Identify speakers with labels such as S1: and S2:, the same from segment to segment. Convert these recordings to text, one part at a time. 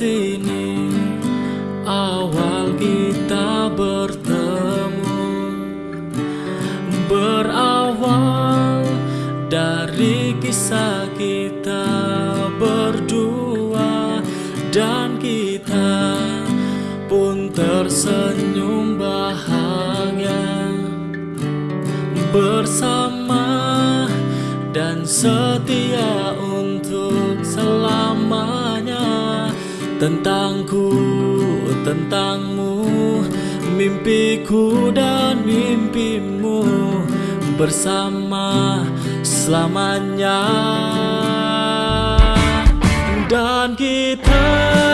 S1: sini. Awal kita bertemu. Berawal dari kisah kita berdua. Dan kita pun tersenyum bahagia. Bersama dan setia untuk tentangku tentangmu mimpiku dan mimpimu bersama selamanya. Dan kita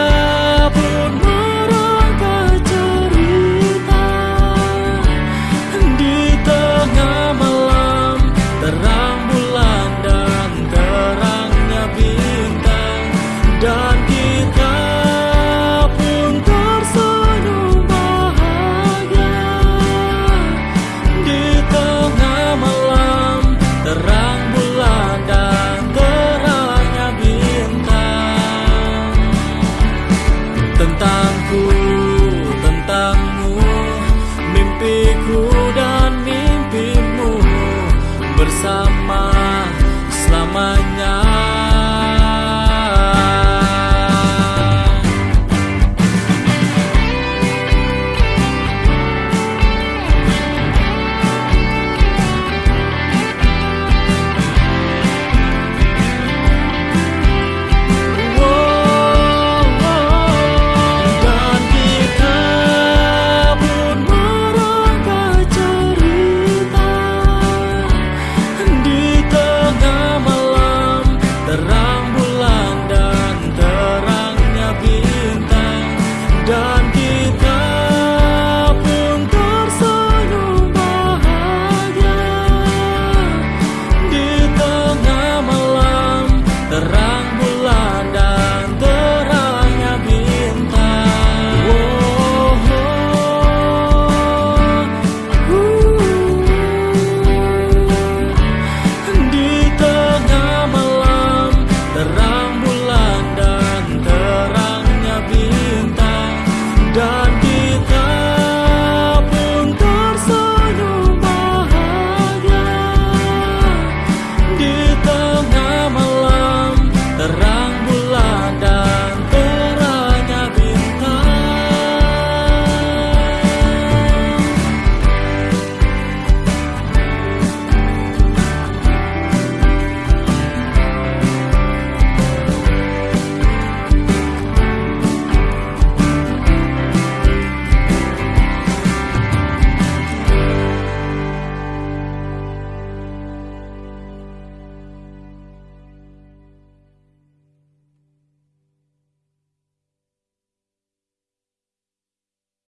S1: selamanya.